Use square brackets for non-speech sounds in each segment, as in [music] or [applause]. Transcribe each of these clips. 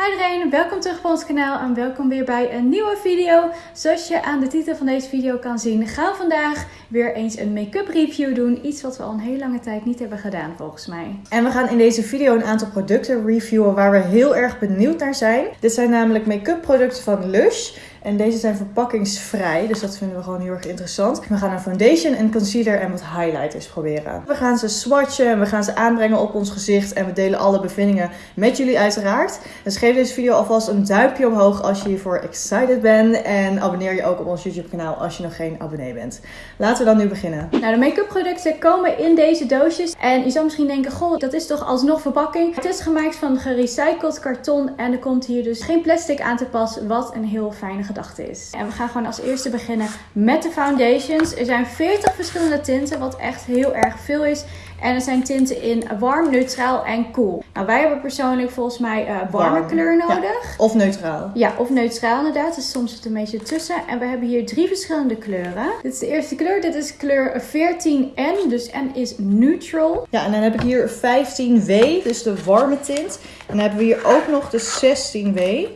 Hi iedereen, welkom terug op ons kanaal en welkom weer bij een nieuwe video. Zoals je aan de titel van deze video kan zien, gaan we vandaag weer eens een make-up review doen. Iets wat we al een hele lange tijd niet hebben gedaan volgens mij. En we gaan in deze video een aantal producten reviewen waar we heel erg benieuwd naar zijn. Dit zijn namelijk make-up producten van Lush. En deze zijn verpakkingsvrij, dus dat vinden we gewoon heel erg interessant. We gaan een foundation, een concealer en wat highlighters proberen. We gaan ze swatchen en we gaan ze aanbrengen op ons gezicht. En we delen alle bevindingen met jullie uiteraard. Dus geef deze video alvast een duimpje omhoog als je hiervoor excited bent. En abonneer je ook op ons YouTube kanaal als je nog geen abonnee bent. Laten we dan nu beginnen. Nou, de make-up producten komen in deze doosjes. En je zal misschien denken, goh, dat is toch alsnog verpakking. Het is gemaakt van gerecycled karton en er komt hier dus geen plastic aan te pas. Wat een heel fijne gedachte is. En we gaan gewoon als eerste beginnen met de foundations. Er zijn 40 verschillende tinten, wat echt heel erg veel is. En er zijn tinten in warm, neutraal en cool. Nou, wij hebben persoonlijk volgens mij uh, warme Warm, kleur ja. nodig. Of neutraal. Ja, of neutraal inderdaad. Dus soms zit het een beetje tussen. En we hebben hier drie verschillende kleuren. Dit is de eerste kleur. Dit is kleur 14N. Dus N is neutral. Ja, en dan heb ik hier 15W, dus de warme tint. En dan hebben we hier ook nog de 16W.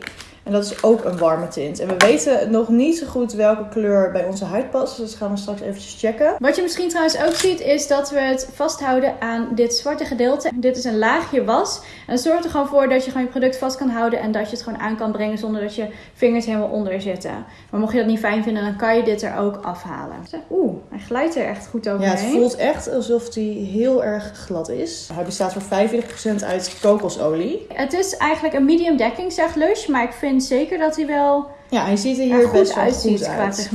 En dat is ook een warme tint. En we weten nog niet zo goed welke kleur bij onze huid past. Dus dat gaan we straks eventjes checken. Wat je misschien trouwens ook ziet is dat we het vasthouden aan dit zwarte gedeelte. Dit is een laagje was. En dat zorgt er gewoon voor dat je gewoon je product vast kan houden. En dat je het gewoon aan kan brengen zonder dat je vingers helemaal onder zitten. Maar mocht je dat niet fijn vinden, dan kan je dit er ook afhalen. Oeh, hij glijdt er echt goed Ja, overheen. het voelt echt alsof die heel erg glad is. Hij bestaat voor 45% uit kokosolie. Het is eigenlijk een medium dekking, zegt Lush. Maar ik vind zeker dat hij wel Ja, hij ziet er er hier goed best wel uitziet goed qua uit.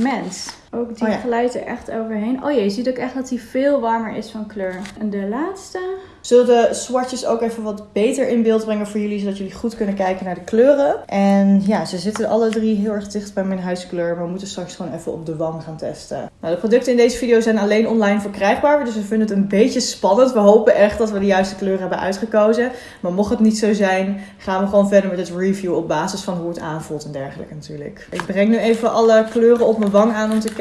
Ook die Oh ja. glijdt er echt overheen. Oh ja, je ziet ook echt dat hij veel warmer is van kleur. En de laatste. Zullen de swatches ook even wat beter in beeld brengen voor jullie, zodat jullie goed kunnen kijken naar de kleuren. En ja, ze zitten alle drie heel erg dicht bij mijn huidskleur, maar we moeten straks gewoon even op de wang gaan testen. Nou, de producten in deze video zijn alleen online verkrijgbaar, dus we vinden het een beetje spannend. We hopen echt dat we de juiste kleur hebben uitgekozen. Maar mocht het niet zo zijn, gaan we gewoon verder met het review op basis van hoe het aanvoelt en dergelijke natuurlijk. Ik breng nu even alle kleuren op mijn wang aan om te kijken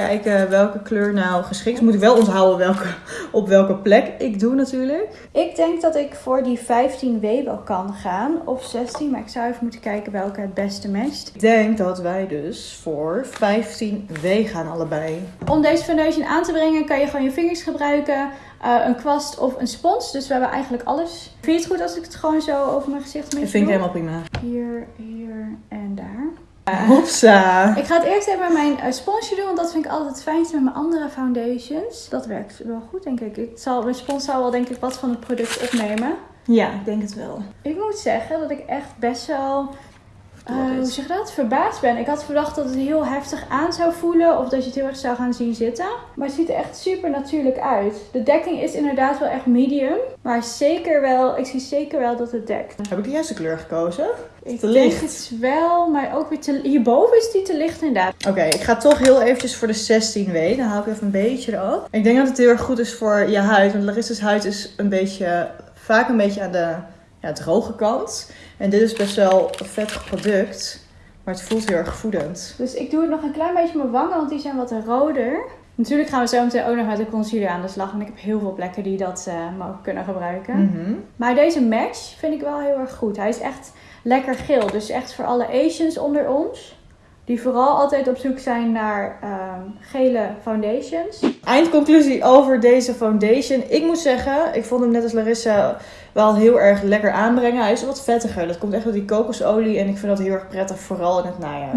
welke kleur nou geschikt is. Moet ik wel onthouden welke, op welke plek ik doe natuurlijk. Ik denk dat ik voor die 15W wel kan gaan. Of 16, maar ik zou even moeten kijken welke het beste matcht. Ik denk dat wij dus voor 15W gaan allebei. Om deze foundation aan te brengen kan je gewoon je vingers gebruiken. eh, een kwast of een spons. Dus we hebben eigenlijk alles. Vind je het goed als ik het gewoon zo over mijn gezicht Dat beetje vind ik helemaal prima. Hier, hier en daar. Hopsa. Ik ga het eerst even met mijn eh, sponsje doen, want dat vind ik altijd het fijnste met mijn andere foundations. Dat werkt wel goed, denk ik. ik zal, mijn spons zal wel, denk ik, wat van het product opnemen. Ja, ik denk het wel. Ik moet zeggen dat ik echt best wel, is? hoe zeg je dat, verbaasd ben. Ik had verwacht dat het heel heftig aan zou voelen of dat je het heel erg zou gaan zien zitten. Maar het ziet er echt super natuurlijk uit. De dekking is inderdaad wel echt medium, maar zeker wel, ik zie zeker wel dat het dekt. Heb ik de juiste kleur gekozen? Ik Te licht. het wel, maar ook weer te, hierboven is die te licht inderdaad. Oké, ik ga toch heel eventjes voor de 16W. Dan haal ik even een beetje eraf. Ik denk dat het heel erg goed is voor je huid. Want Larissa's huid is een beetje, vaak een beetje aan de ja, droge kant. En dit is best wel een vettig product. Maar het voelt heel erg voedend. Dus ik doe het nog een klein beetje op mijn wangen, want die zijn wat roder. Natuurlijk gaan we zo meteen ook nog met de concealer aan de slag. Want ik heb heel veel plekken die dat eh, mogen kunnen gebruiken. Mhm. Maar deze match vind ik wel heel erg goed. Hij is echt lekker geel. Dus echt voor alle Asians onder ons. Die vooral altijd op zoek zijn naar ehm, gele foundations. Eindconclusie over deze foundation. Ik moet zeggen, ik vond hem net als Larissa wel heel erg lekker aanbrengen. Hij is wat vettiger. Dat komt echt door die kokosolie. En ik vind dat heel erg prettig, vooral in het najaar.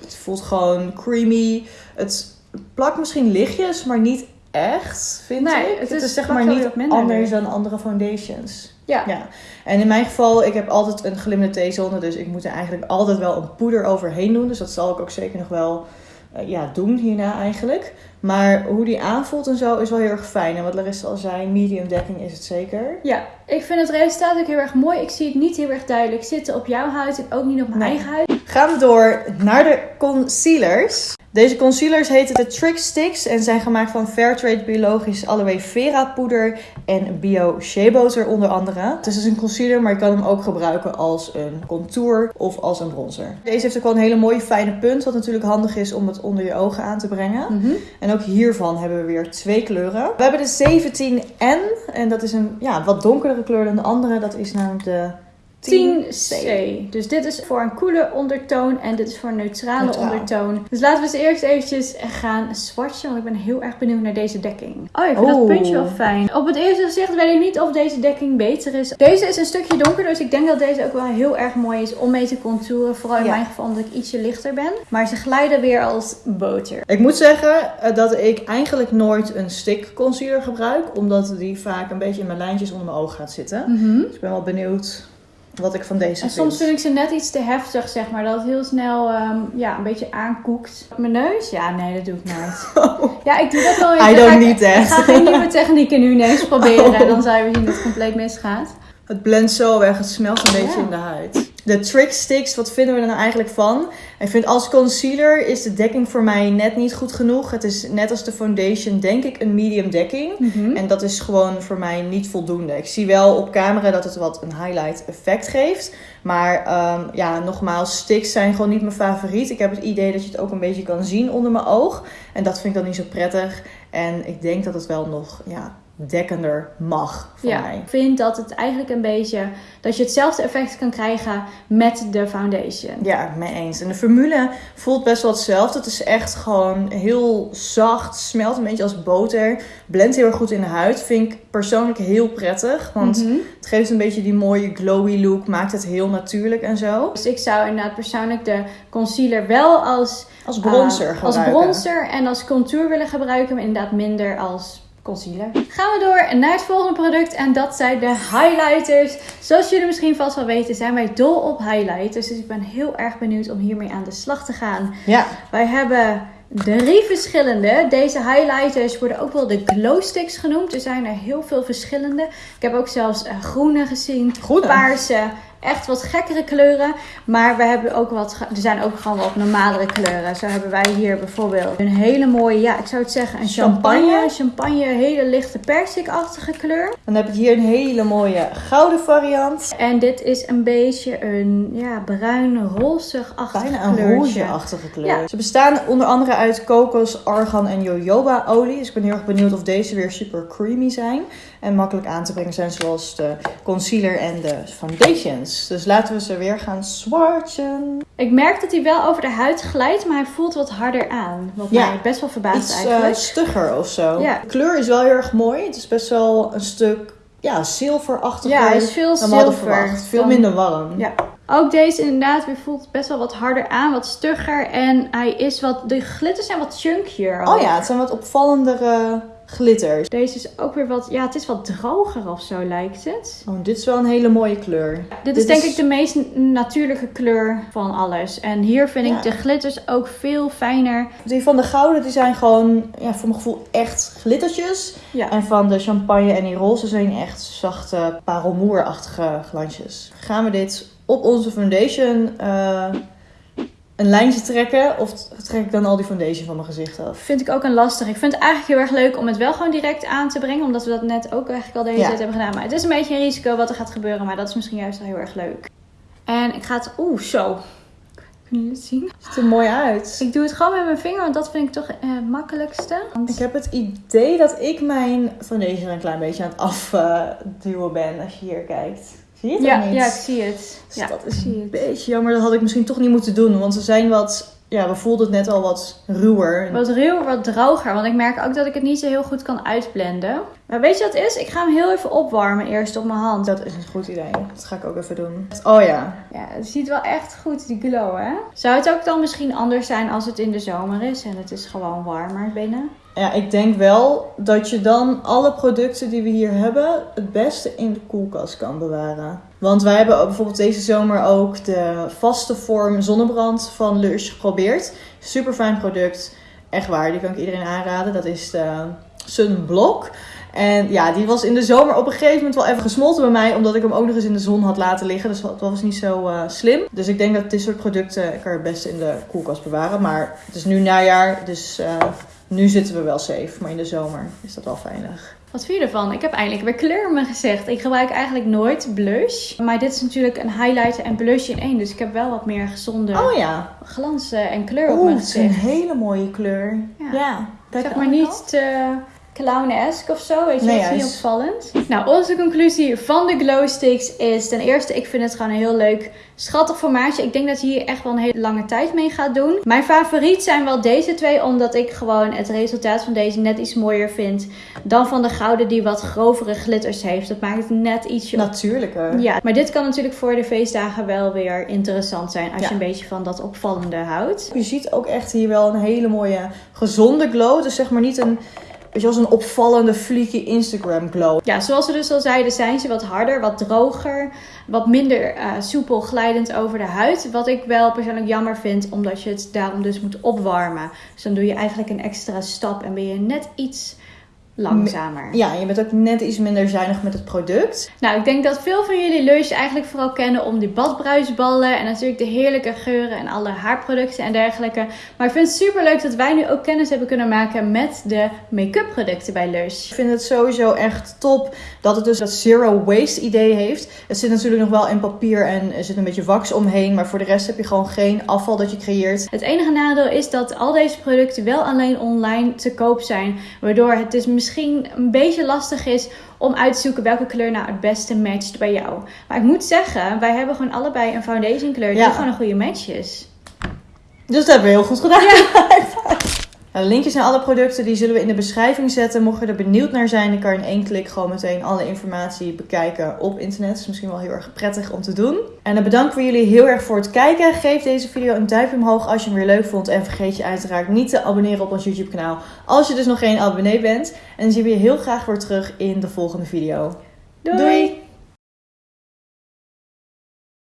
Het voelt gewoon creamy. Het plakt misschien lichtjes, maar niet echt, vind Nee, ik. het Het, is- is zeg maar niet anders dan andere foundations. Ja. Ja. En in mijn geval, ik heb altijd een glimmende T-zone. Dus ik moet er eigenlijk altijd wel een poeder overheen doen. Dus dat zal ik ook zeker nog wel eh, ja, doen hierna eigenlijk. Maar hoe die aanvoelt en zo is wel heel erg fijn. En wat Larissa al zei, medium dekking is het zeker. Ja, ik vind het resultaat ook heel erg mooi. Ik zie het niet heel erg duidelijk zitten op jouw huid en ook niet op mijn Nee. eigen huid. Gaan we door naar de concealers. Deze concealers heten de Trick Sticks en zijn gemaakt van Fairtrade biologisch aloe vera poeder en bio shea butter onder andere. Het is dus een concealer, maar je kan hem ook gebruiken als een contour of als een bronzer. Deze heeft ook wel een hele mooie fijne punt, wat natuurlijk handig is om het onder je ogen aan te brengen. En ook hiervan hebben we weer twee kleuren. We hebben de 17N en dat is een ja, wat donkerdere kleur dan de andere. Dat is namelijk de 10C. Dus dit is voor een koele ondertoon en dit is voor een neutrale Neutraal. ondertoon. Dus laten we eens eerst eventjes gaan swatchen, want ik ben heel erg benieuwd naar deze dekking. Oh, ik vind dat Oeh. puntje wel fijn. Op het eerste gezicht weet ik niet of deze dekking beter is. Deze is een stukje donkerder, dus ik denk dat deze ook wel heel erg mooi is om mee te contouren. Vooral in Ja. mijn geval omdat ik ietsje lichter ben. Maar ze glijden weer als boter. Ik moet zeggen eh, dat ik eigenlijk nooit een stick concealer gebruik. Omdat die vaak een beetje in mijn lijntjes onder mijn oog gaat zitten. Dus ik ben wel benieuwd wat ik van deze En vind. soms vind ik ze net iets te heftig, zeg maar. Dat het heel snel ehm, ja, een beetje aankoekt. Mijn neus? Ja, nee, dat doe ik nooit. [laughs] Ja, ik doe dat wel. I don't need that. Ik ga geen nieuwe [laughs] technieken nu ineens proberen. Oh. En dan zou je weer zien dat het compleet misgaat. Het blendt zo weg, het smelt een beetje Ja. in de huid. De trick sticks, wat vinden we er nou eigenlijk van? Ik vind als concealer is de dekking voor mij net niet goed genoeg. Het is net als de foundation denk ik een medium dekking. En dat is gewoon voor mij niet voldoende. Ik zie wel op camera dat het wat een highlight effect geeft. Maar ehm, ja, nogmaals, sticks zijn gewoon niet mijn favoriet. Ik heb het idee dat je het ook een beetje kan zien onder mijn oog. En dat vind ik dan niet zo prettig. En ik denk dat het wel nog ja, dekkender mag voor Ja, mij. ik vind dat het eigenlijk een beetje... Dat je hetzelfde effect kan krijgen met de foundation. Ja, mee eens. En de formule voelt best wel hetzelfde. Het is echt gewoon heel zacht, smelt een beetje als boter. Blendt heel erg goed in de huid. Vind ik persoonlijk heel prettig. Want Mhm. het geeft een beetje die mooie glowy look. Maakt het heel natuurlijk en zo. Dus ik zou inderdaad persoonlijk de concealer wel als, Als bronzer eh, als gebruiken. bronzer en als contour willen gebruiken. Maar inderdaad minder als concealer. Gaan we door naar het volgende product. En dat zijn de highlighters. Zoals jullie misschien vast wel weten zijn wij dol op highlighters. Dus ik ben heel erg benieuwd om hiermee aan de slag te gaan. Ja, Wij hebben drie verschillende. Deze highlighters worden ook wel de glow sticks genoemd. Er zijn er heel veel verschillende. Ik heb ook zelfs eh, groene gezien, Groene? paarse. Echt wat gekkere kleuren. Maar we hebben ook wat. Er zijn ook gewoon wat normalere kleuren. Zo hebben wij hier bijvoorbeeld een hele mooie. Ja, ik zou het zeggen een champagne. Champagne? Champagne, hele lichte persikachtige kleur. dan heb ik hier een hele mooie gouden variant. En dit is een beetje een ja, bruin rozig-achtig Bijna een kleurtje. rouge-achtige kleur. Ja. Ze bestaan onder andere uit kokos, argan en jojoba olie. Dus ik ben heel erg benieuwd of deze weer super creamy zijn. En makkelijk aan te brengen zijn zoals de concealer en de foundations. Dus laten we ze weer gaan swatchen. Ik merk dat hij wel over de huid glijdt, maar hij voelt wat harder aan. Wat Ja. mij best wel verbaast Iets eh, eigenlijk. stugger of zo. Ja. De kleur is wel heel erg mooi. Het is best wel een stuk ja, zilverachtiger ja, hij is veel dan zilver. verwacht. Veel dan- minder warm. Ja. Ook deze inderdaad weer voelt best wel wat harder aan, wat stugger. En hij is wat, de glitters zijn wat chunkier. ook. Oh ja, het zijn wat opvallendere glitters. Deze is ook weer wat, ja het is wat droger of zo lijkt het. Oh, dit is wel een hele mooie kleur. Dit is denk ik de meest natuurlijke kleur van alles. En hier vind Ja. ik de glitters ook veel fijner. Die van de gouden die zijn gewoon, ja, voor mijn gevoel, echt glittertjes. Ja. En van de champagne en die roze zijn echt zachte parelmoerachtige glansjes. Gaan we dit op onze foundation eh, een lijntje trekken? Of trek ik dan al die foundation van mijn gezicht af? Vind ik ook een lastig. Ik vind het eigenlijk heel erg leuk om het wel gewoon direct aan te brengen. Omdat we dat net ook eigenlijk al de hele Ja. tijd hebben gedaan. Maar het is een beetje een risico wat er gaat gebeuren. Maar dat is misschien juist wel heel erg leuk. En ik ga het... Oeh, zo. Kunnen jullie het zien? Ziet er mooi uit. Ik doe het gewoon met mijn vinger. Want dat vind ik toch eh, het makkelijkste. Want- Ik heb het idee dat ik mijn foundation een klein beetje aan het afduwen ben als je hier kijkt. Zie je het ja, niet? ja, ik zie het. Dus Ja, dat ik is een het. beetje jammer. Dat had ik misschien toch niet moeten doen. Want ze zijn wat... Ja, we voelden het net al wat ruwer. Wat ruw, wat droger. Want ik merk ook dat ik het niet zo heel goed kan uitblenden. Maar weet je wat het is? Ik ga hem heel even opwarmen eerst op mijn hand. Dat is een goed idee. Dat ga ik ook even doen. Oh ja. Ja, het ziet wel echt goed, die glow, hè? Zou het ook dan misschien anders zijn als het in de zomer is en het is gewoon warmer binnen? Ja, ik denk wel dat je dan alle producten die we hier hebben het beste in de koelkast kan bewaren. Want wij hebben bijvoorbeeld deze zomer ook de vaste vorm zonnebrand van Lush geprobeerd. Super fijn product. Echt waar, die kan ik iedereen aanraden. Dat is de Sunblock. En ja, die was in de zomer op een gegeven moment wel even gesmolten bij mij. Omdat ik hem ook nog eens in de zon had laten liggen. Dus dat was niet zo eh, slim. Dus ik denk dat dit soort producten ik er het beste in de koelkast bewaren. Maar het is nu najaar, dus eh, nu zitten we wel safe. Maar in de zomer is dat wel veilig. Wat vind je ervan? Ik heb eindelijk weer kleur in mijn gezicht. Ik gebruik eigenlijk nooit blush. Maar dit is natuurlijk een highlighter en blush in één. Dus ik heb wel wat meer gezonde Oh ja. glans eh, en kleur op mijn het is een gezicht. hele mooie kleur. Ja. Ja. Kijk Zeg maar niet te clownesque of zo. Weet je, Nee, dat is niet opvallend. Nou, onze conclusie van de glow sticks is ten eerste, ik vind het gewoon een heel leuk, schattig formaatje. Ik denk dat je hier echt wel een hele lange tijd mee gaat doen. Mijn favoriet zijn wel deze twee, omdat ik gewoon het resultaat van deze net iets mooier vind dan van de gouden die wat grovere glitters heeft. Dat maakt het net ietsje Natuurlijker. ja, maar dit kan natuurlijk voor de feestdagen wel weer interessant zijn als Ja. je een beetje van dat opvallende houdt. Je ziet ook echt hier wel een hele mooie gezonde glow. Dus zeg maar niet een, weet als een opvallende fleeky Instagram glow. Ja, zoals we dus al zeiden, zijn ze wat harder, wat droger, wat minder eh, soepel glijdend over de huid. Wat ik wel persoonlijk jammer vind, omdat je het daarom dus moet opwarmen. Dus dan doe je eigenlijk een extra stap en ben je net iets langzamer. Ja, je bent ook net iets minder zuinig met het product. Nou, ik denk dat veel van jullie Lush eigenlijk vooral kennen om die badbruisballen en natuurlijk de heerlijke geuren en alle haarproducten en dergelijke. Maar ik vind het super leuk dat wij nu ook kennis hebben kunnen maken met de make-up producten bij Lush. Ik vind het sowieso echt top dat het dus dat zero waste idee heeft. Het zit natuurlijk nog wel in papier en er zit een beetje wax omheen. Maar voor de rest heb je gewoon geen afval dat je creëert. Het enige nadeel is dat al deze producten wel alleen online te koop zijn, waardoor het dus misschien een beetje lastig is om uit te zoeken welke kleur nou het beste matcht bij jou. Maar ik moet zeggen, wij hebben gewoon allebei een foundation kleur die Ja. gewoon een goede match is. Dus dat hebben we heel goed gedaan. [laughs] De linkjes naar alle producten die zullen we in de beschrijving zetten. Mocht je er benieuwd naar zijn, dan kan je in één klik gewoon meteen alle informatie bekijken op internet. Dat is misschien wel heel erg prettig om te doen. En dan bedanken we jullie heel erg voor het kijken. Geef deze video een duimpje omhoog als je hem weer leuk vond. En vergeet je uiteraard niet te abonneren op ons YouTube kanaal als je dus nog geen abonnee bent. En dan zien we je heel graag weer terug in de volgende video. Doei.